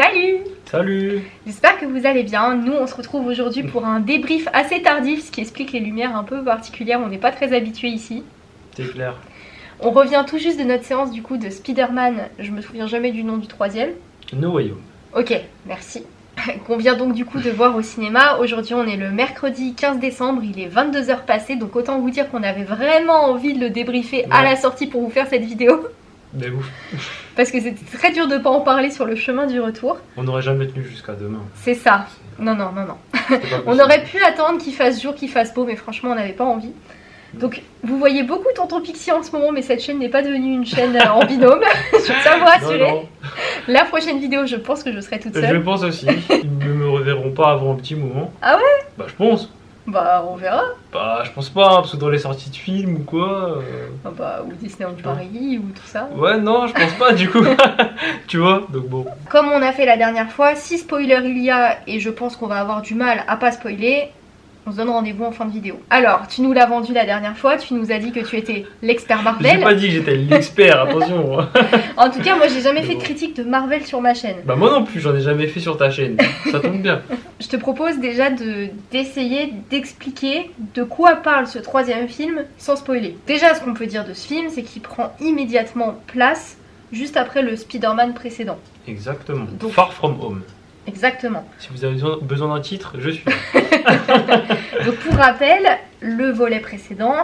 Salut Salut J'espère que vous allez bien. Nous, on se retrouve aujourd'hui pour un débrief assez tardif, ce qui explique les lumières un peu particulières. On n'est pas très habitué ici. C'est clair. On revient tout juste de notre séance du coup de Spider-Man. Je me souviens jamais du nom du troisième. No Way Home. Ok, merci. Qu'on vient donc du coup de voir au cinéma. Aujourd'hui, on est le mercredi 15 décembre. Il est 22h passé. Donc autant vous dire qu'on avait vraiment envie de le débriefer à la sortie pour vous faire cette vidéo. Mais ouf, Parce que c'était très dur de pas en parler sur le chemin du retour. on n'aurait jamais tenu jusqu'à demain. C'est ça. Non, non, non, non. On aurait pu attendre qu'il fasse jour, qu'il fasse beau, mais franchement, on n'avait pas envie. Donc, vous voyez beaucoup Tonton Pixie en ce moment, mais cette chaîne n'est pas devenue une chaîne euh, en binôme. je à vous rassurer. La prochaine vidéo, je pense que je serai toute je seule. pense aussi. Ils ne me reverront pas avant un petit moment. Ah ouais? Bah, je pense. Bah, on verra. Bah, je pense pas, hein, parce que dans les sorties de films ou quoi. euh, Ah bah, ou Disneyland Paris, ou tout ça. Ouais, non, je pense pas du coup. tu vois Donc bon. Comme on a fait la dernière fois, si spoiler il y a, et je pense qu'on va avoir du mal à pas spoiler, on se donne rendez-vous en fin de vidéo. Alors, tu nous l'as vendu la dernière fois, tu nous as dit que tu étais l'expert J'ai Marvel. pas dit que j'étais l'expert, attention. En tout cas, moi j'ai jamais Mais fait de critique de Marvel sur ma chaîne. Bah, moi non plus, j'en ai jamais fait sur ta chaîne. Ça tombe bien. Je te propose déjà de d'essayer d'expliquer de quoi parle ce troisième film sans spoiler. Déjà, ce qu'on peut dire de ce film, c'est qu'il prend immédiatement place juste après le Spider-Man précédent. Exactement. Donc- Far From Home. Exactement. Si vous avez besoin, d'un titre, je suis. Donc pour rappel, le volet précédent,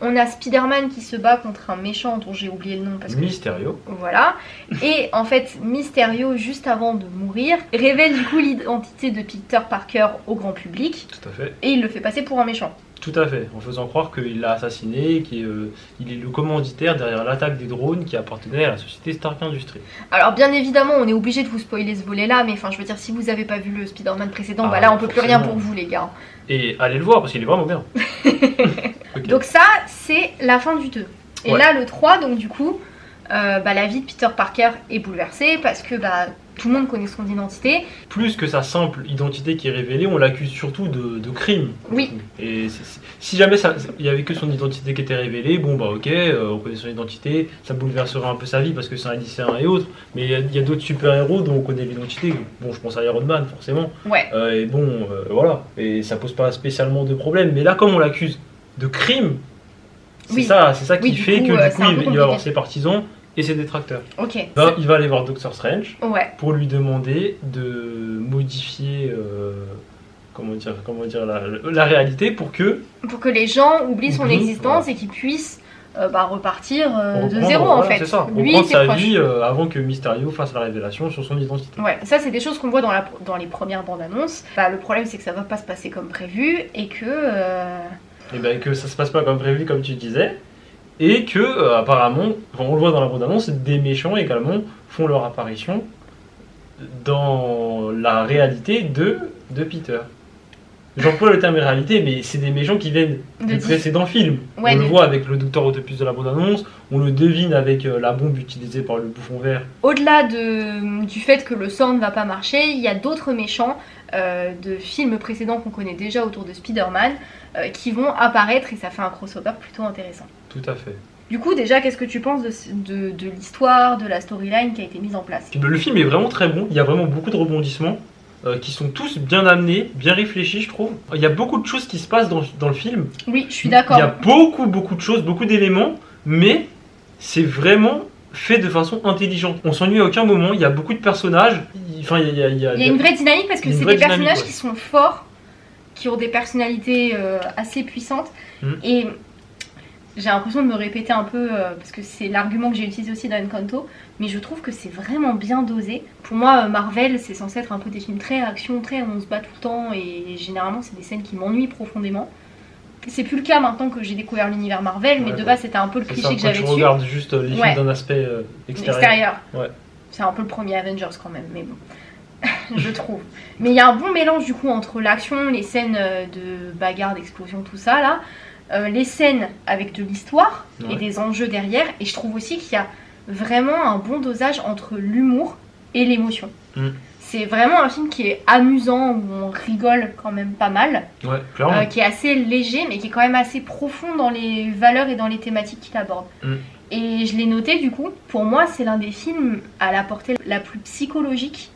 on a Spider-Man qui se bat contre un méchant dont j'ai oublié le nom parce que Mysterio. Voilà. Et en fait, Mysterio, juste avant de mourir, révèle du coup l'identité de Peter Parker au grand public Tout à fait. et il le fait passer pour un méchant. Tout à fait, en faisant croire qu'il l'a assassiné, qu'il est, euh, est le commanditaire derrière l'attaque des drones qui appartenait à la société Stark Industries. Alors bien évidemment, on est obligé de vous spoiler ce volet-là, mais enfin, je veux dire, si vous avez pas vu le Spider-Man précédent, Ah, bah là, on peut plus rien pour vous, les gars. Et allez le voir parce qu'il est vraiment bien. Donc ça, c'est la fin du 2. Et Ouais. là, le 3, donc du coup, euh, bah, la vie de Peter Parker est bouleversée parce que bah, tout le monde connaît son identité. Plus que sa simple identité qui est révélée, on l'accuse surtout de, de crime. Oui. Et si jamais il y avait que son identité qui était révélée, bon bah ok, euh, on connaît son identité, ça bouleverserait un peu sa vie parce que c'est un lycéen et autres. Mais il y a, d'autres super-héros dont on connaît l'identité. Bon, je pense à Iron Man forcément. Ouais. Euh, et bon, euh, voilà. Et ça pose pas spécialement de problème. Mais là, comme on l'accuse de crime, c'est Oui. ça, c'est ça qui Oui, fait coup, que du coup, il, il va avoir ses partisans et ses détracteurs. Ok. Il va, il va aller voir Doctor Strange Ouais. pour lui demander de modifier, euh, comment dire, comment dire la, la réalité pour que Pour que les gens oublient son existence et qu'ils puissent euh, bah, repartir euh, de zéro en fait. c'est ça, Lui, reprendre sa vie avant que Mysterio fasse la révélation sur son identité. Ouais, ça c'est des choses qu'on voit dans, la, dans les premières bandes annonces. Bah, le problème c'est que ça va pas se passer comme prévu et que Et bien que ça se passe pas comme prévu, comme tu disais, et que euh, apparemment, on le voit dans la bande-annonce, des méchants également font leur apparition dans la réalité de, de Peter. J'emploie le terme réalité, mais c'est des méchants qui viennent de du précédent film. Ouais, on le voit avec le docteur Autopus de la bande-annonce, on le devine avec euh, la bombe utilisée par le bouffon vert. Au-delà de, du fait que le sort ne va pas marcher, il y a d'autres méchants euh, de films précédents qu'on connaît déjà autour de Spider-Man euh, qui vont apparaître et ça fait un crossover plutôt intéressant. Tout à fait. Du coup, déjà, qu'est-ce que tu penses de, de, de l'histoire, de la storyline qui a été mise en place? Le film est vraiment très bon, il y a vraiment beaucoup de rebondissements. euh, qui sont tous bien amenés, bien réfléchis, je trouve. Il y a beaucoup de choses qui se passent dans, dans le film. Oui, je suis Il y a d'accord. beaucoup, beaucoup de choses, beaucoup d'éléments, mais c'est vraiment fait de façon intelligente. On s'ennuie à aucun moment, il y a beaucoup de personnages. Il- Enfin, il y a, il y a- Il y a une vraie dynamique parce que c'est des personnages ouais. qui sont forts, qui ont des personnalités euh, assez puissantes. Mhm. Et j'ai l'impression de me répéter un peu, euh, parce que c'est l'argument que j'ai utilisé aussi dans Encanto, mais je trouve que c'est vraiment bien dosé. Pour moi, euh, Marvel, c'est censé être un peu des films très action, très on se bat tout le temps, et généralement, c'est des scènes qui m'ennuient profondément. C'est plus le cas maintenant que j'ai découvert l'univers Marvel, mais Ouais, de base, c'était un peu le cliché ça, que j'avais tu regardes juste euh, les Ouais. films d'un aspect euh, extérieur. Extérieur. C'est un peu le premier Avengers quand même, mais bon. je trouve. Mais il y a un bon mélange du coup entre l'action, les scènes de bagarre, d'explosion, tout ça là, euh, les scènes avec de l'histoire et des enjeux derrière. Et je trouve aussi qu'il y a vraiment un bon dosage entre l'humour et l'émotion. Mm. C'est vraiment un film qui est amusant, où on rigole quand même pas mal, Ouais, euh, qui est assez léger, mais qui est quand même assez profond dans les valeurs et dans les thématiques qu'il aborde. Mm. Et je l'ai noté du coup, pour moi c'est l'un des films à la portée la plus psychologique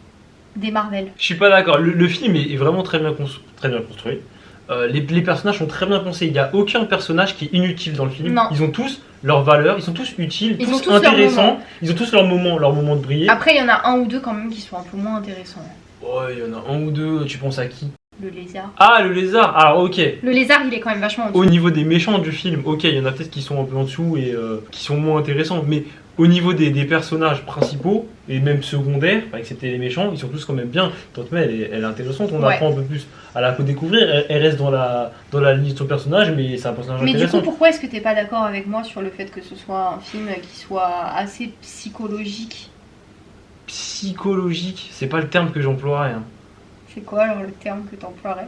des Marvel. Je suis pas d'accord. Le, le film est, vraiment très bien, très bien construit. Euh, les, les personnages sont très bien pensés. Il n'y a aucun personnage qui est inutile dans le film. Non. Ils ont tous leurs valeurs, ils sont tous utiles, Ils tous, ont tous leur intéressants. Ils ont tous leur moment, leur moment de briller. Après, il y en a un ou deux quand même qui sont un peu moins intéressants. Ouais, il y en a un ou deux. Tu penses à qui? Le lézard. Ah, le lézard. Alors, ok. Le lézard, il est quand même vachement en dessous. Au niveau des méchants du film, ok, il y en a peut-être qui sont un peu en dessous et euh, qui sont moins intéressants, mais au niveau des, des personnages principaux et même secondaires, excepté les méchants, ils sont tous quand même bien. Tante May, elle est, elle est intéressante, on Ouais. apprend un peu plus à la découvrir. Elle, elle reste dans la, dans la ligne de son personnage, mais c'est un personnage Mais du intéressant. coup, pourquoi est-ce que t'es pas d'accord avec moi sur le fait que ce soit un film qui soit assez psychologique? Psychologique, c'est pas le terme que j'emploierais. hein. C'est quoi alors le terme que t'emploierais?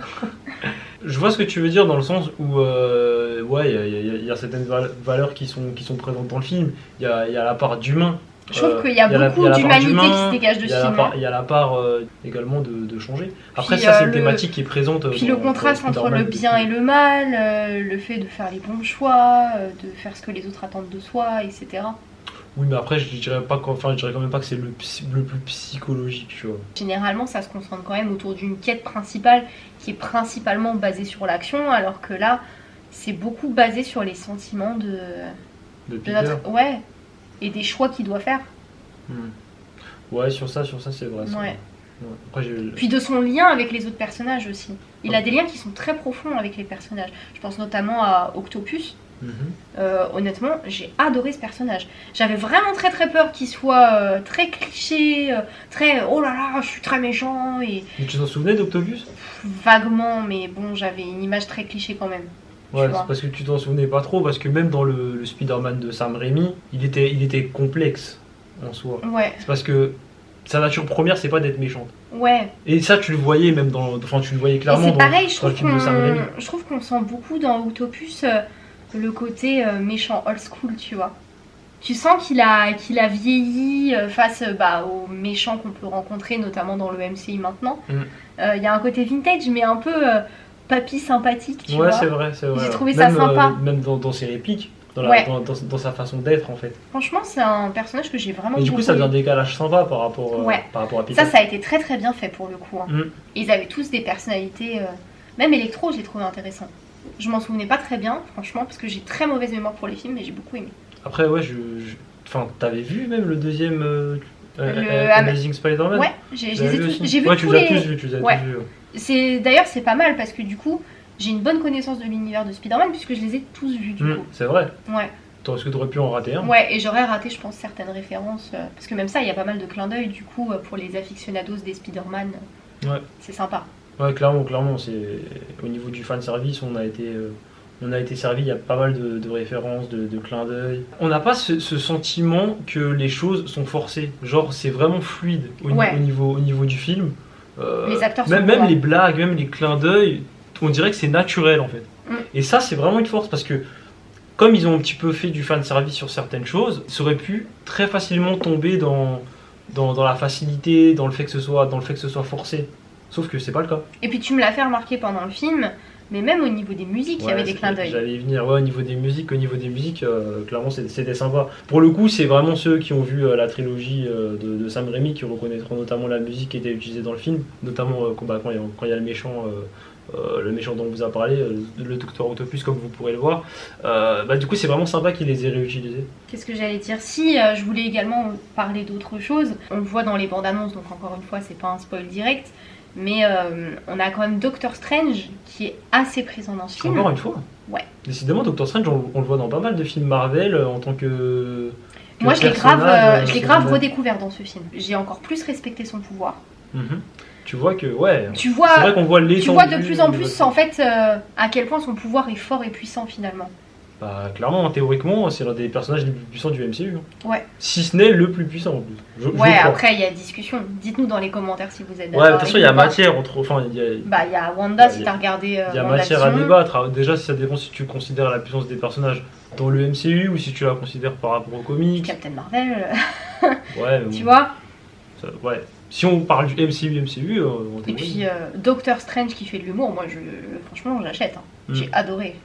Je vois ce que tu veux dire dans le sens où, euh, ouais, il y a- y, y certaines val- valeurs qui sont, qui sont présentes dans le film. Il y a, il y a la part d'humain. Je trouve Euh, qu'il y a beaucoup d'humanité qui se dégage de ce film. il y a la part euh, également de, de changer. Après, Puis, ça, c'est une le- thématique qui est présente. Puis dans- le contraste entre le bien et le mal, le fait de faire les bons choix, de faire ce que les autres attendent de soi, etc. Oui, mais après, je dirais pas, enfin, je dirais quand même pas que c'est le, le plus psychologique, tu vois. Généralement, ça se concentre quand même autour d'une quête principale qui est principalement basée sur l'action, alors que là, c'est beaucoup basé sur les sentiments de, De notre. Ouais, et des choix qu'il doit faire. Hmm. Ouais, sur ça, sur ça, c'est vrai. Ouais. Ouais. Après. Puis de son lien avec les autres personnages aussi. Il a des liens qui sont très profonds avec les personnages. Je pense notamment à Octopus. Euh, honnêtement, j'ai adoré ce personnage. J'avais vraiment très très peur qu'il soit euh, très cliché, euh, très oh là là, je suis très méchant et Mais tu t'en souvenais d'Octopus vaguement, mais bon, j'avais une image très cliché quand même. Ouais, c'est parce que tu t'en souvenais pas trop, parce que même dans le, le Spider-Man de Sam Raimi, il était, il était complexe en soi. Ouais, C'est parce que sa nature première, c'est pas d'être méchante. ouais. Et ça, tu le voyais même dans. Enfin, tu le voyais clairement c'est dans, pareil, je dans le trouve film de Sam Raimi. qu'on je trouve qu'on sent beaucoup dans Octopus le côté euh, méchant old school, tu vois. Tu sens qu'il a, qu'il a vieilli euh, face euh, bah, aux méchants qu'on peut rencontrer, notamment dans le MCU maintenant. Mm. Euh, Il y a un côté vintage, mais un peu euh, papy sympathique, tu Ouais, c'est vrai, c'est vrai. J'ai trouvé ça sympa. euh, même dans, dans ses répliques, dans, la- Ouais. dans, sa façon d'être en fait. Franchement, c'est un personnage que j'ai vraiment Et du coup, ça faisait un décalage sympa par rapport, Ouais. par rapport à Peter. Ça, ça a été très très bien fait pour le coup. hein. Mm. Ils avaient tous des personnalités. Même Electro, je l'ai trouvé intéressant. Je m'en souvenais pas très bien, franchement, parce que j'ai très mauvaise mémoire pour les films, mais j'ai beaucoup aimé. Après, ouais, je. je- Enfin, t'avais vu même le deuxième euh, euh, Le Amazing Spider-Man? Ouais, j'ai les vu tous- vu Ouais, tu tous les as les. tous vus, tu les as Ouais. tous vus. d'ailleurs c'est pas mal parce que du coup j'ai une bonne connaissance de l'univers de Spider-Man puisque je les ai tous vus du Hmm, coup. c'est vrai. Ouais, Est-ce que t'aurais pu en rater un? Ouais, et j'aurais raté je pense certaines références euh, parce que même ça il y a pas mal de clins d'œil du coup pour les aficionados des Spider-Man. Ouais. C'est sympa. Ouais, clairement, clairement, c'est au niveau du fan service, on a été, euh, on a été servi. Il y a pas mal de, de références, de, de clins d'œil. On n'a pas ce, ce sentiment que les choses sont forcées. Genre, c'est vraiment fluide au, ni- Ouais. au niveau, au niveau du film. Euh, Les acteurs même, sont même les blagues, même les clins d'œil, on dirait que c'est naturel en fait. Mm. Et ça, c'est vraiment une force parce que comme ils ont un petit peu fait du fan service sur certaines choses, ça aurait pu très facilement tomber dans, dans, dans la facilité, dans le fait que ce soit, dans le fait que ce soit forcé. Sauf que c'est pas le cas. Et puis tu me l'as fait remarquer pendant le film, mais même au niveau des musiques il y avait des clins d'œil. J'allais y venir. Ouais, au niveau des musiques, au niveau des musiques, euh, clairement, c'était sympa. Pour le coup, c'est vraiment ceux qui ont vu euh, la trilogie euh, de, de Sam Raimi qui reconnaîtront notamment la musique qui était utilisée dans le film, notamment euh, quand bah, quand il y, a- y le méchant. euh, le méchant dont on vous a parlé, euh, le Docteur Octopus, comme vous pourrez le voir. Euh, bah, du coup, c'est vraiment sympa qu'il les ait réutilisés. Qu'est-ce que j'allais dire? Si, je voulais également parler d'autre chose. On le voit dans les bandes annonces, donc encore une fois, c'est pas un spoil direct. Mais euh, on a quand même Doctor Strange qui est assez présent dans ce film. Encore une fois. Ouais. Décidément, Doctor Strange, on, on le voit dans pas mal de films Marvel euh, en tant que. que Moi, je l'ai grave, personnage, euh, je euh, grave redécouvert dans ce film. J'ai encore plus respecté son pouvoir. Mhm. Tu vois que, ouais. Tu vois, vrai qu'on voit tu vois de plus en plus en fait euh, à quel point son pouvoir est fort et puissant finalement. Bah, clairement, théoriquement, c'est l'un des personnages les plus puissants du MCU. hein. Ouais. Si ce n'est le plus puissant en plus. Je, Ouais, après il y a discussion. Dites-nous dans les commentaires si vous êtes Ouais, d'accord. de toute façon, il y a matière entre. Enfin, il y a, Bah, il y a Wanda Ouais, si t'as regardé. euh, il y a matière à débattre. Alors, Déjà, ça dépend si tu considères la puissance des personnages dans le MCU ou si tu la considères par rapport aux comics. Captain Marvel, Ouais, mais tu bon, vois. ça- ouais. Si on parle du MCU, MCU, euh, en Et puis euh, Doctor Strange qui fait de l'humour, moi je franchement j'achète. hein. Mm. J'ai adoré.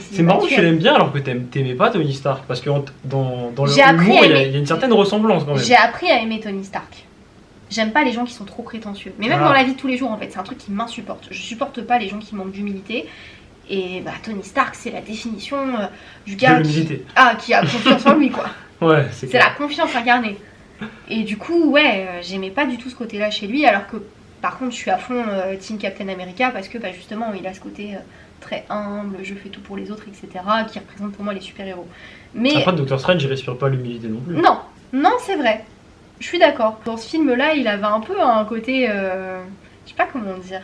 C'est marrant que tu l'aimes bien alors que t'aimes- t'aimais pas Tony Stark. Parce que dans, dans le humour, il y, a, une certaine ressemblance quand même. J'ai appris à aimer Tony Stark. J'aime pas les gens qui sont trop prétentieux. Mais même Ah. dans la vie de tous les jours, en fait, c'est un truc qui m'insupporte. Je supporte pas les gens qui manquent d'humilité. Et bah, Tony Stark, c'est la définition euh, du gars qui, ah, qui a confiance en lui, quoi. Ouais, c'est la confiance incarnée. Et du coup, ouais, euh, j'aimais pas du tout ce côté-là chez lui, alors que par contre, je suis à fond euh, Team Captain America parce que bah, justement, il a ce côté très humble, je fais tout pour les autres, etc., qui représente pour moi les super-héros. Mais Après, Doctor Strange, il respire pas l'humilité non plus. non, non, c'est vrai. Je suis d'accord. Dans ce film-là, il avait un peu un côté. euh, je sais pas comment dire.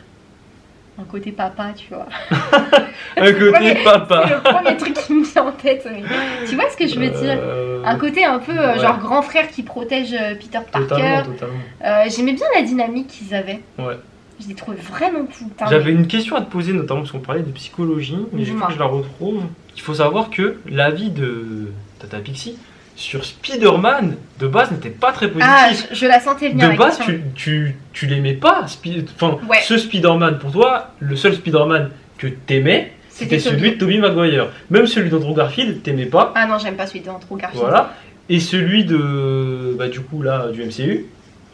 Un côté papa, tu vois. Un côté Ouais, C'est papa. le premier truc qui me vient en tête. mais Tu vois ce que je veux dire? Euh, Un côté un peu euh, ouais. genre grand frère qui protège euh, Peter Totalement, Parker. totalement. Euh, J'aimais bien la dynamique qu'ils avaient. Ouais. Je les trouvais vraiment cool. J'avais une question à te poser, notamment parce qu'on parlait de psychologie, mais je Dis-moi. que je la retrouve. Il faut savoir que l'avis de Tata Pixie sur Spider-Man, de base, n'était pas très mais- Ah, positif. je, je la sentais venir. de base, question. tu, tu, tu l'aimais pas, Spi- enfin, Ouais. ce Spider-Man. Pour toi, le seul Spider-Man que t'aimais, c'était C'était celui de Tobey Maguire. Même celui d'Andrew Garfield, t'aimais pas. Ah non, j'aime pas celui d'Andrew Garfield. Voilà. Et celui de, bah, du coup, là, du MCU,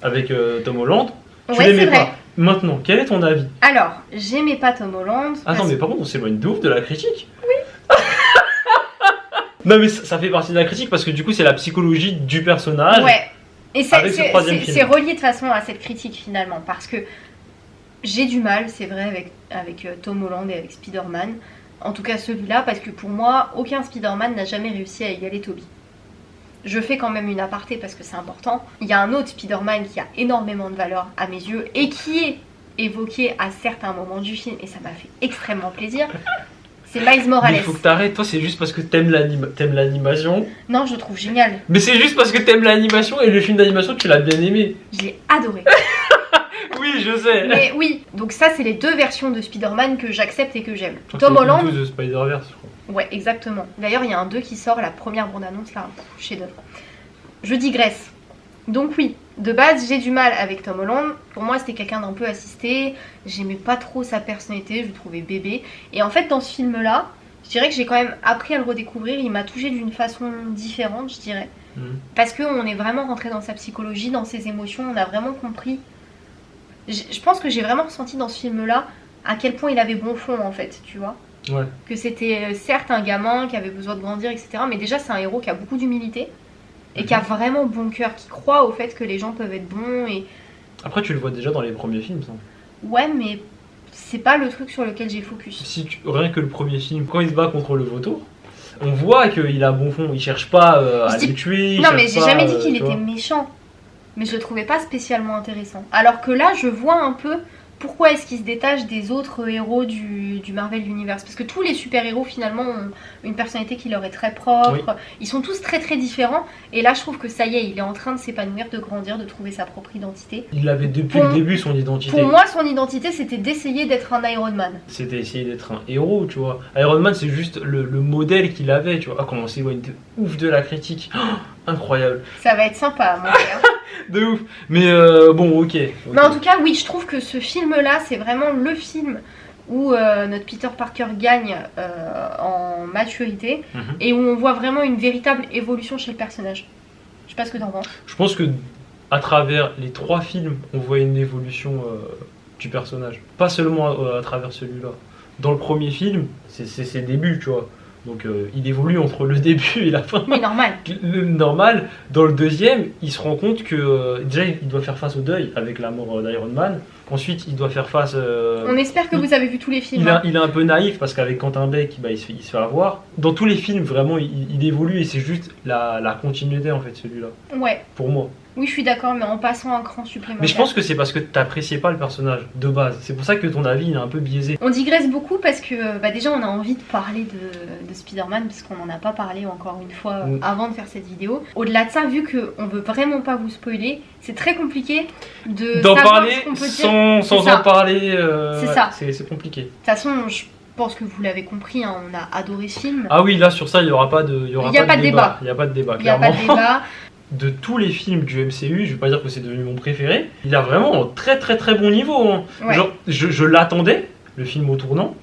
avec euh, Tom Holland, tu Ouais, l'aimais pas. Maintenant, quel est ton avis? Alors, j'aimais pas Tom Holland. Attends, parce- mais par contre, on s'éloigne de ouf de la critique. Oui. non, mais ça, ça fait partie de la critique parce que du coup, c'est la psychologie du personnage. Ouais. Et c'est ce relié de toute façon à cette critique finalement, parce que j'ai du mal, c'est vrai, avec, avec euh, Tom Holland et avec Spider-Man. En tout cas celui-là, parce que pour moi, aucun Spider-Man n'a jamais réussi à égaler Toby. Je fais quand même une aparté parce que c'est important. Il y a un autre Spider-Man qui a énormément de valeur à mes yeux et qui est évoqué à certains moments du film, et ça m'a fait extrêmement plaisir. C'est Miles Mais Morales. il faut que t'arrêtes, toi, c'est juste parce que t'aimes l'animation. Non, je le trouve génial. Mais c'est juste parce que t'aimes l'animation et le film d'animation, tu l'as bien aimé. Je l'ai adoré. Oui, je sais. Mais oui, donc ça c'est les deux versions de Spider-Man que j'accepte et que j'aime. Tom Holland, the Spider-Verse, je crois. ouais exactement. D'ailleurs il y a un 2 qui sort, la première bande-annonce là, chef-d'œuvre. Je digresse. Donc oui, de base j'ai du mal avec Tom Holland. Pour moi c'était quelqu'un d'un peu assisté. J'aimais pas trop sa personnalité, je le trouvais bébé. Et en fait dans ce film là, je dirais que j'ai quand même appris à le redécouvrir. Il m'a touché d'une façon différente, je dirais. Mhm. Parce qu'on est vraiment rentré dans sa psychologie, dans ses émotions, on a vraiment compris. Je pense que j'ai vraiment ressenti dans ce film-là à quel point il avait bon fond en fait, tu vois. Ouais. Que c'était euh, certes un gamin qui avait besoin de grandir, etc. Mais déjà c'est un héros qui a beaucoup d'humilité et qui a vraiment bon cœur, qui croit au fait que les gens peuvent être bons et Après, tu le vois déjà dans les premiers films, ça. ouais mais c'est pas le truc sur lequel j'ai focus. Si tu- Rien que le premier film, quand il se bat contre le vautour, on voit qu'il a bon fond. Il cherche pas euh, à dis- le tuer. Non mais j'ai jamais dit euh, qu'il était méchant. Mais je le trouvais pas spécialement intéressant. Alors que là, je vois un peu pourquoi est-ce qu'il se détache des autres héros du, du Marvel Universe. Parce que tous les super-héros finalement ont une personnalité qui leur est très propre. Ils sont tous très très différents. Et là, je trouve que ça y est, il est en train de s'épanouir, de grandir, de trouver sa propre identité. Il avait depuis Pour- le début son identité. Pour moi, son identité, c'était d'essayer d'être un Iron Man. C'était essayer d'être un héros, tu vois. Iron Man, c'est juste le, le modèle qu'il avait, tu vois. Ah, comment on s'éloigne de ouf de la critique. Oh, incroyable. Ça va être sympa, mon frère. De ouf. Mais euh, bon, ok. Mais en tout cas, oui, je trouve que ce film-là, c'est vraiment le film où euh, notre Peter Parker gagne euh, en maturité Mhm. et où on voit vraiment une véritable évolution chez le personnage. Je sais pas ce que t'en penses. Je pense que à travers les trois films, on voit une évolution du personnage. Pas seulement à, à travers celui-là. Dans le premier film, c'est ses débuts, tu vois. Donc euh, il évolue entre le début et la fin. Oui, normal. Le normal, dans le deuxième, il se rend compte que euh, déjà il doit faire face au deuil avec la mort euh, d'Iron Man. Ensuite, il doit faire face. On espère que vous avez vu tous les films. il, est, hein. il est un peu naïf parce qu'avec Quentin Beck, bah, il, se fait, il se fait avoir. Dans tous les films, vraiment, il, il évolue et c'est juste la, la continuité en fait, celui-là. Ouais, Pour moi. Oui, je suis d'accord, mais en passant un cran supplémentaire. Mais je pense que c'est parce que t'appréciais pas le personnage de base. C'est pour ça que ton avis il est un peu biaisé. On digresse beaucoup parce que bah, déjà on a envie de parler de, de Spider-Man parce qu'on n'en a pas parlé encore une fois euh, Mm. avant de faire cette vidéo. Au-delà de ça, vu qu'on veut vraiment pas vous spoiler, c'est très compliqué de D'en parler ce peut sans, sans ça. en parler, euh, C'est ouais, ça. c'est compliqué. De toute façon, je pense que vous l'avez compris, hein, on a adoré ce film. Ah oui, là sur ça, il y aura pas de, il y aura Il y a pas de de débat. Il n'y a pas de débat, Il n'y a pas de débat. de tous les films du MCU, je vais pas dire que c'est devenu mon préféré, il a vraiment un très très très bon niveau. hein. Ouais. Genre, je, je l'attendais, le film au tournant,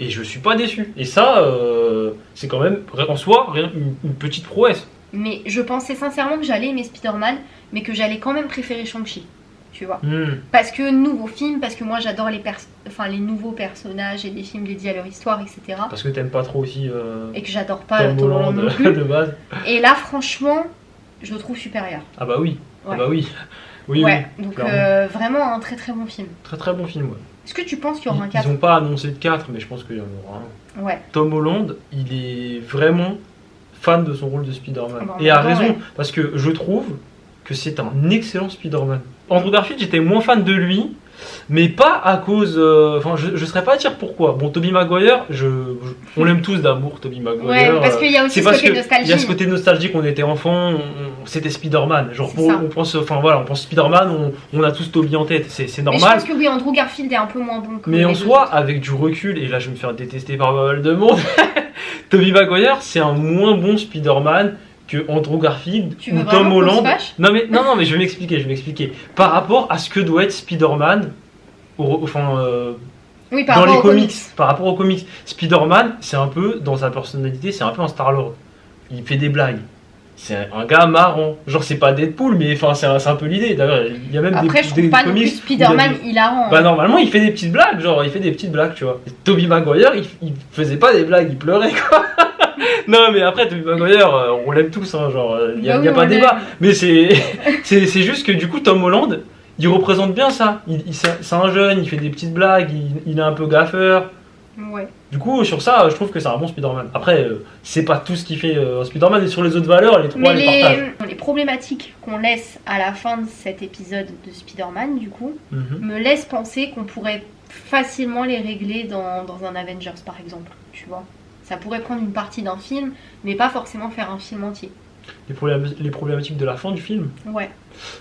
et je suis pas déçu. Et ça, euh, c'est quand même en soi rien- une, une petite prouesse. Mais je pensais sincèrement que j'allais aimer Spider-Man, mais que j'allais quand même préférer Shang-Chi. tu vois. Hmm. Parce que nouveau film, parce que moi j'adore les, pers- enfin, les nouveaux personnages et les films dédiés à leur histoire, etc. Parce que t'aimes pas trop aussi euh, Et que j'adore pas Tom Tom Holland Holland non plus. de base. Et là, franchement, je le trouve supérieur. Ah bah oui. Ah bah oui. Oui, ouais, oui. donc euh, vraiment un très très bon film. Très très bon film, ouais. Est-ce que tu penses qu'il y aura un Ils, 4 ils ont pas annoncé de 4, mais je pense qu'il y en aura un. Ouais, Tom Holland, il est vraiment fan de son rôle de Spider-Man. Ah bah, Et a ouais. raison, parce que je trouve que c'est un excellent Spider-Man. Andrew Garfield, j'étais moins fan de lui, mais pas à cause. euh, Enfin, je, je serais pas à dire pourquoi. Bon, Tobey Maguire, je, je- on l'aime tous d'amour, Tobey Maguire. ouais parce euh, qu'il y a aussi c'est ce côté que nostalgie. il y a ce côté nostalgique, on était enfant, on- c'était Spider-Man. Genre, pour- on pense, enfin voilà, on pense Spider-Man, on, on a tous Tobey en tête, c'est c'est Mais je normal. pense que oui, Andrew Garfield est un peu moins bon que Mais en soi, autres. avec du recul, et là je vais me faire détester par pas mal de monde, Tobey Maguire, c'est un moins bon Spider-Man que Andrew Garfield Tu ou Tom Holland. Non mais, non, non, mais je vais m'expliquer, je vais m'expliquer. Par rapport à ce que doit être Spider-Man, au- enfin, euh, Oui, par dans les aux comics, par rapport aux comics, Spider-Man, c'est un peu, dans sa personnalité, c'est un peu un Star-Lord. Il fait des blagues. C'est un gars marrant. Genre, c'est pas Deadpool, mais enfin, c'est un, peu l'idée. D'ailleurs, il y a même Après, des, je des trouve pas non plus il Spider-Man des- hilarant. bah hein. normalement il fait des petites blagues, genre il fait des petites blagues, tu vois. Et Toby Maguire, il, il faisait pas des blagues, il pleurait quoi. non mais après Toby Maguire, euh, on l'aime tous, hein, genre il y a, Bah y a oui, pas de débat. Mais c'est juste que du coup Tom Holland, il représente bien ça. Il, il- c'est c'est un jeune, il fait des petites blagues, il, il est un peu gaffeur. Ouais. Du coup sur ça, je trouve que c'est un bon Spider-Man. Après euh, c'est pas tout ce qui fait euh, Spider-Man et sur les autres valeurs, les trois Mais les partagent. les, problématiques qu'on laisse à la fin de cet épisode de Spider-Man, du coup, Mhm. me laissent penser qu'on pourrait facilement les régler dans, dans un Avengers, par exemple. Tu vois Ça pourrait prendre une partie d'un film, mais pas forcément faire un film entier. Les, problém- les problématiques de la fin du film? Ouais.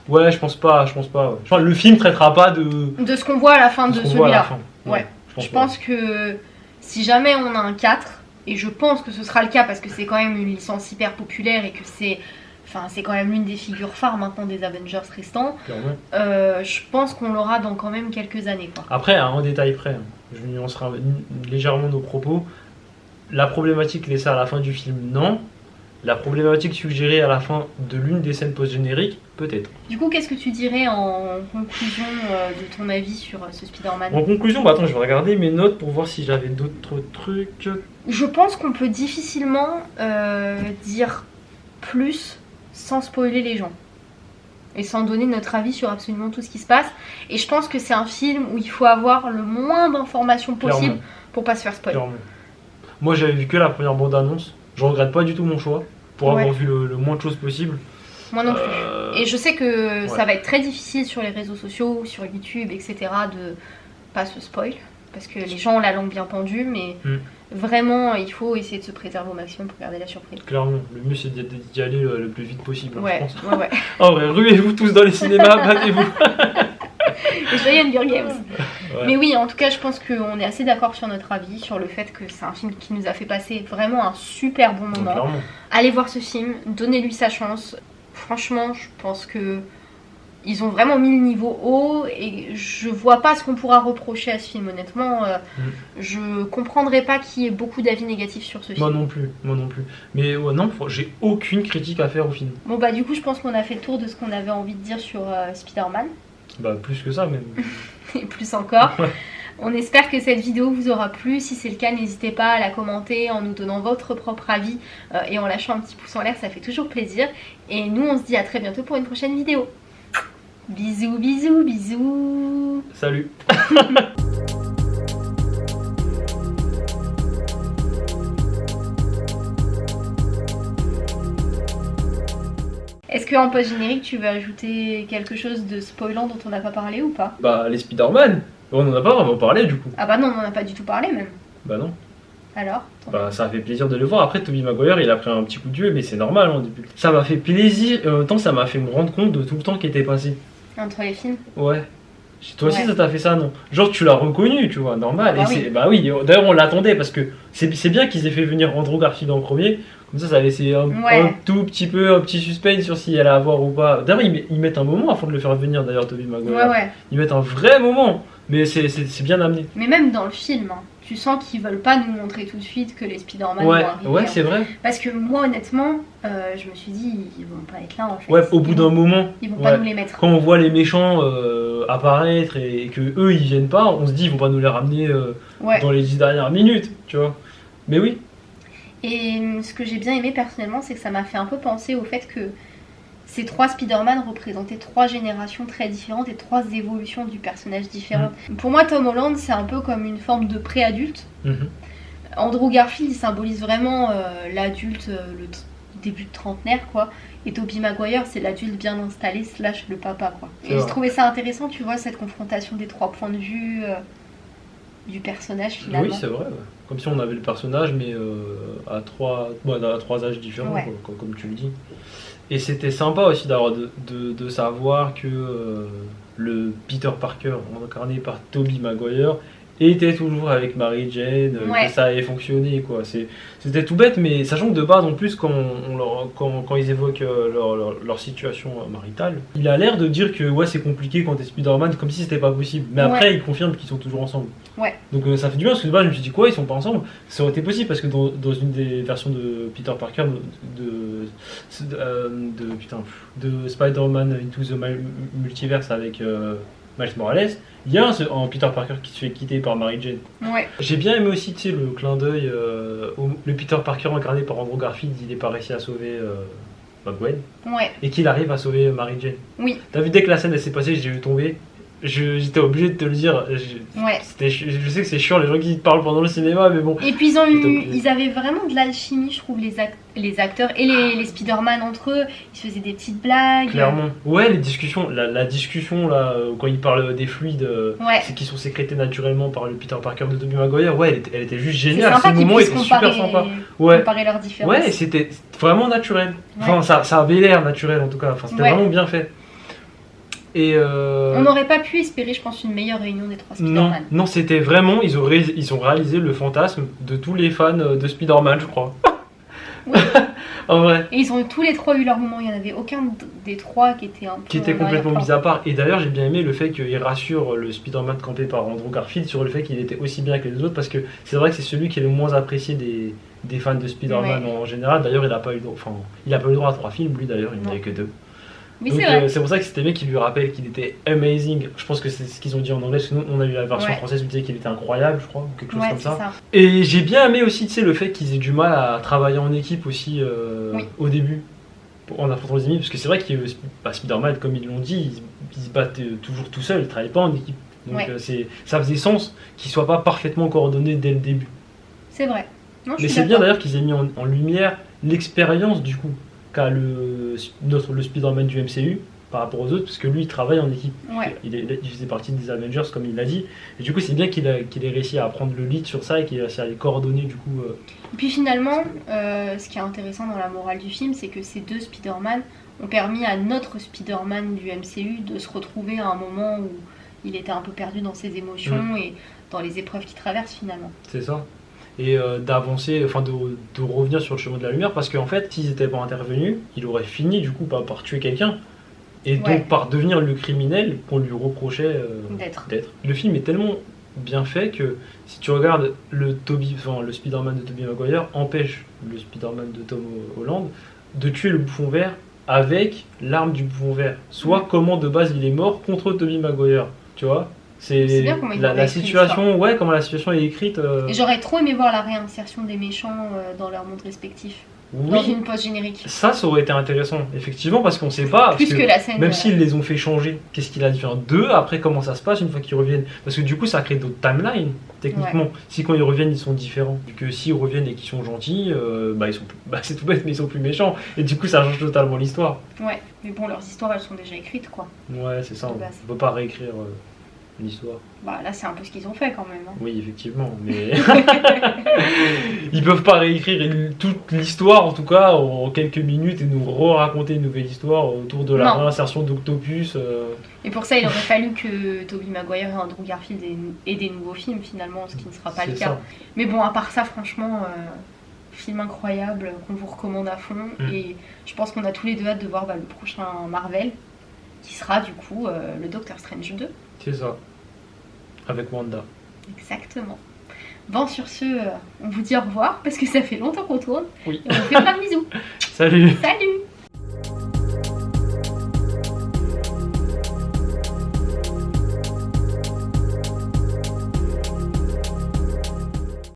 Ouais, je pense pas, je pense pas. ouais. Enfin, le film traitera pas de De ce qu'on voit à la fin de ce celui-là. Ouais. Je pense que si jamais on a un 4, et je pense que ce sera le cas parce que c'est quand même une licence hyper populaire et que c'est. Enfin, c'est quand même l'une des figures phares maintenant des Avengers restants. Euh, je pense qu'on l'aura dans quand même quelques années, quoi. Après, à un détail près, hein, je nuancerai légèrement nos propos. La problématique laissée à la fin du film, non. La problématique suggérée à la fin de l'une des scènes post-génériques, peut-être. Du coup, qu'est-ce que tu dirais en conclusion euh, de ton avis sur euh, ce Spider-Man? En conclusion, bah attends, je vais regarder mes notes pour voir si j'avais d'autres trucs. Je pense qu'on peut difficilement euh, dire plus sans spoiler les gens. Et sans donner notre avis sur absolument tout ce qui se passe. Et je pense que c'est un film où il faut avoir le moins d'informations possible pour pas se faire spoiler. clairement. Moi, j'avais vu que la première bande-annonce. Je regrette pas du tout mon choix pour Ouais. avoir vu le, le moins de choses possible. Moi non plus. Euh, Et je sais que ouais. ça va être très difficile sur les réseaux sociaux, sur YouTube, etc. de pas se spoil. Parce que les gens ont la langue bien pendue, mais Mm. vraiment, il faut essayer de se préserver au maximum pour garder la surprise. Clairement, le mieux c'est d'y aller le plus vite possible, hein, je Ouais, pense. ouais, ouais. En vrai, ruez-vous tous dans les cinémas, battez-vous. Et joyeux Hunger Games. Ouais. Mais oui, en tout cas, je pense qu'on est assez d'accord sur notre avis, sur le fait que c'est un film qui nous a fait passer vraiment un super bon moment. Clairement. Allez voir ce film, donnez-lui sa chance. Franchement, je pense que ils ont vraiment mis le niveau haut et je vois pas ce qu'on pourra reprocher à ce film. Honnêtement, euh, Mm. je comprendrais pas qu'il y ait beaucoup d'avis négatifs sur ce Moi film. non plus, moi non plus. Mais ouais, non, j'ai aucune critique à faire au film. Bon bah du coup, je pense qu'on a fait le tour de ce qu'on avait envie de dire sur euh, Spider-Man Bah plus que ça même. et plus encore. Ouais. On espère que cette vidéo vous aura plu. Si c'est le cas, n'hésitez pas à la commenter en nous donnant votre propre avis euh, et en lâchant un petit pouce en l'air, ça fait toujours plaisir. Et nous, on se dit à très bientôt pour une prochaine vidéo. Bisous, bisous, bisous. Salut. Est-ce qu'en post-générique, tu veux ajouter quelque chose de spoilant dont on n'a pas parlé ou pas? Bah les Spider-Man, on en a pas vraiment parlé du coup. Ah bah non, on n'en a pas du tout parlé même. Bah non. Alors? Bah ça a fait plaisir de le voir. Après Tobey Maguire il a pris un petit coup de vieux mais c'est normal hein, depuis. Ça m'a fait plaisir et en même temps ça m'a fait me rendre compte de tout le temps qui était passé. Entre les films? Ouais. Toi aussi Ouais. ça t'a fait ça non? Genre tu l'as reconnu tu vois, normal. Ah bah et oui. bah oui, d'ailleurs on l'attendait parce que c'est c'est bien qu'ils aient fait venir Andrew Garfield en premier. Comme ça ça a laissé un, Ouais. un tout petit peu, un petit suspense sur s'il allait avoir ou pas. D'ailleurs ils, met- ils mettent un moment avant de le faire venir d'ailleurs Tobey Maguire. Ouais, ouais. Ils mettent un vrai moment. Mais c'est- bien amené. Mais même dans le film, hein, tu sens qu'ils veulent pas nous montrer tout de suite que les Spider-Man Ouais, vont arriver. ouais, hein. c'est vrai. Parce que moi, honnêtement, euh, je me suis dit, ils vont pas être là en fait. Ouais, au bout d'un moment. Ils vont pas nous les mettre. Quand on voit les méchants euh, apparaître et, et que eux ils viennent pas, on se dit ils vont pas nous les ramener euh, dans les 10 dernières minutes, tu vois. Mais oui, Et ce que j'ai bien aimé personnellement, c'est que ça m'a fait un peu penser au fait que ces trois Spider-Man représentaient trois générations très différentes et trois évolutions du personnage différentes. Pour moi, Tom Holland, c'est un peu comme une forme de pré-adulte. Mhm. Andrew Garfield, il symbolise vraiment euh, l'adulte, euh, le début de trentenaire, quoi. Et Tobey Maguire, c'est l'adulte bien installé, slash le papa, quoi. Et vrai. trouvé ça intéressant, tu vois, cette confrontation des trois points de vue euh, du personnage, finalement. oui c'est vrai. Comme si on avait le personnage mais euh, à, trois, ouais, à trois âges différents, Ouais. comme, comme tu le dis. Et c'était sympa aussi d'avoir de, de- de savoir que euh, le Peter Parker, incarné par Tobey Maguire, était toujours avec Mary Jane, euh, Ouais. que ça avait fonctionné. quoi. C'était tout bête, mais sachant que de base, en plus, quand, on leur- quand, quand ils évoquent euh, leur, leur- leur situation euh, maritale, il a l'air de dire que ouais, c'est compliqué quand t'es Spider-Man, comme si c'était pas possible. Mais après, il confirme qu'ils sont toujours ensemble. Ouais. Donc euh, ça fait du bien, parce que de base, je me suis dit quoi, ils sont pas ensemble? Ça aurait été possible, parce que dans, dans une des versions de Peter Parker, de, de, de, putain, de Spider-Man Into the Mul- Multiverse avec euh, Miles Morales, il y a un, un Peter Parker qui se fait quitter par Mary Jane. Ouais, J'ai bien aimé aussi, tu sais, le clin d'œil, euh, au- le Peter Parker incarné par Andrew Garfield, il n'est pas réussi à sauver euh, Gwen, ouais, et qu'il arrive à sauver Mary Jane. oui, T'as vu, dès que la scène s'est passée, j'ai vu tomber, j'étais obligé de te le dire. Je, ouais. je sais que c'est chiant les gens qui te parlent pendant le cinéma, mais bon. Et puis ils ont eu, ils avaient vraiment de l'alchimie, je trouve, les, ac- les acteurs et les, les Spider-Man entre eux. Ils se faisaient des petites blagues. Clairement. Ouais, les discussions, la, la discussion là, euh, quand ils parlent des fluides, euh, Ouais. qui sont sécrétés naturellement par le Peter Parker de Tobey Maguire, ouais, elle était, elle était juste géniale. Ce moment était comparer, super sympa. Ouais. comparer leurs différences. Ouais, c'était vraiment naturel. Enfin, ça, ça avait l'air naturel en tout cas. Enfin, c'était vraiment bien fait. Et euh, On n'aurait pas pu espérer, je pense, une meilleure réunion des trois Spider-Man. non, c'était vraiment, ils ont, ré- ils ont réalisé le fantasme de tous les fans euh, de Spider-Man, je crois. Oui. en vrai. Et ils ont tous les trois eu leur moment. Il n'y en avait aucun des trois qui était un peu. Qui était en complètement mis à part. Et d'ailleurs, j'ai bien aimé le fait qu'il rassure le Spider-Man campé par Andrew Garfield sur le fait qu'il était aussi bien que les autres, parce que c'est vrai que c'est celui qui est le moins apprécié des, des fans de Spider-Man Ouais. en général. D'ailleurs, il n'a pas eu, enfin, il a pas eu droit à trois films, lui d'ailleurs, il n'en avait que deux. Oui, Donc, c'est vrai. euh, c'est pour ça que c'était bien qu'il lui rappelle qu'il était amazing. Je pense que c'est ce qu'ils ont dit en anglais, parce que nous, on a eu la version Ouais. française où disait qu'il était incroyable, je crois, ou quelque chose ouais, comme c'est ça. ça. Et j'ai bien aimé aussi, tu sais, le fait qu'ils aient du mal à travailler en équipe aussi euh, Oui. au début, pour- en affrontant les ennemis, parce que c'est vrai que euh, bah, Spider-Man, comme ils l'ont dit, ils, ils se battent euh, toujours tout seuls, ils travaillent pas en équipe. Donc Ouais. euh, c'est, ça faisait sens qu'ils soient pas parfaitement coordonnés dès le début. C'est vrai. Non, je Mais suis c'est bien d'accord. d'ailleurs qu'ils aient mis en, en lumière l'expérience du coup qu'a le, notre, le Spider-Man du MCU par rapport aux autres, parce que lui il travaille en équipe. Ouais. Il, est- il faisait partie des Avengers comme il l'a dit. Et du coup c'est bien qu'il, qu'il ait réussi à prendre le lead sur ça et qu'il ait réussi à les coordonner du coup. euh, Et puis finalement, euh, ce qui est intéressant dans la morale du film, c'est que ces deux Spider-Man ont permis à notre Spider-Man du MCU de se retrouver à un moment où il était un peu perdu dans ses émotions Mm. et dans les épreuves qu'il traverse finalement. C'est ça. Et euh, d'avancer, enfin de, de revenir sur le chemin de la lumière, parce qu'en fait, s'ils n'étaient pas intervenus, il aurait fini du coup par, par tuer quelqu'un, et donc par devenir le criminel qu'on lui reprochait euh, D'être. Le film est tellement bien fait que si tu regardes le, Toby, enfin, le Spider-Man de Tobey Maguire, empêche le Spider-Man de Tom Holland de tuer le bouffon vert avec l'arme du bouffon vert. Soit Mm. comment de base il est mort contre Tobey Maguire, tu vois? C'est la, la situation, ouais, comment la situation est écrite. euh, Et j'aurais trop aimé voir la réinsertion des méchants euh, dans leurs mondes respectifs, oui, dans une pause générique. ça, ça aurait été intéressant, effectivement, parce qu'on sait pas. Plus que, la scène. Même euh, s'ils les ont fait changer, qu'est-ce qu'il a dû faire d'eux après comment ça se passe une fois qu'ils reviennent Parce que du coup ça crée d'autres timelines techniquement. Si quand ils reviennent ils sont différents. Vu que s'ils reviennent et qu'ils sont gentils, euh, bah ils sont plus... bah, c'est tout bête mais ils sont plus méchants. Et du coup ça change totalement l'histoire. Ouais, mais bon, leurs histoires elles sont déjà écrites quoi. Ouais c'est ça, on base. peut pas réécrire euh, l'histoire. Bah là, c'est un peu ce qu'ils ont fait quand même. hein. Oui effectivement, mais ils peuvent pas réécrire une- toute l'histoire en tout cas en quelques minutes et nous re-raconter une nouvelle histoire autour de la Non. réinsertion d'Octopus. euh, Et pour ça, il aurait fallu que Tobey Maguire et Andrew Garfield aient, aient des nouveaux films finalement, ce qui ne sera pas le cas. Mais bon, à part ça, franchement, euh, film incroyable qu'on vous recommande à fond. Mm. Et je pense qu'on a tous les deux hâte de voir bah, le prochain Marvel, qui sera du coup euh, le Doctor Strange 2. C'est ça. Avec Wanda. Exactement. Bon, sur ce, euh, on vous dit au revoir parce que ça fait longtemps qu'on tourne. Oui. Et on vous fait plein de bisous. Salut Salut